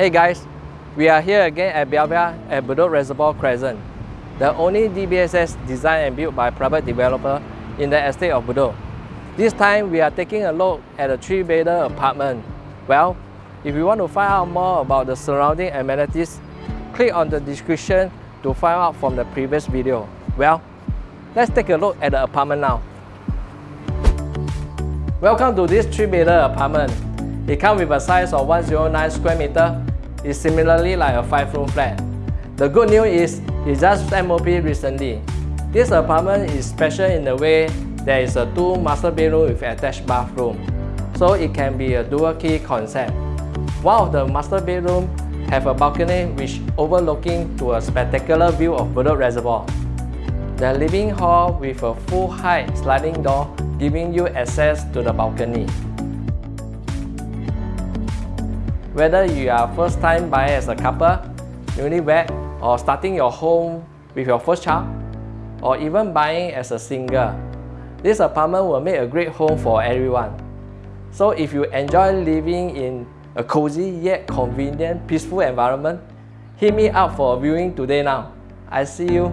Hey guys, we are here again at Belvia at Bedok Reservoir Crescent, the only DBSS designed and built by private developer in the estate of Bedok. This time we are taking a look at a three-bedder apartment. Well, if you want to find out more about the surrounding amenities, click on the description to find out from the previous video. Well, let's take a look at the apartment now. Welcome to this 3-bedder apartment. It comes with a size of 109 square meter. It's similarly like a 5-room flat. The good news is it just MOP recently. This apartment is special in the way there is a two master bedroom with attached bathroom, so it can be a dual key concept. One of the master bedroom have a balcony which overlooking to a spectacular view of Bedok Reservoir. The living hall with a full height sliding door giving you access to the balcony. Whether you are first time buyer as a couple, newlywed, or starting your home with your first child, or even buying as a single, this apartment will make a great home for everyone. So if you enjoy living in a cozy yet convenient, peaceful environment, hit me up for a viewing today now. I see you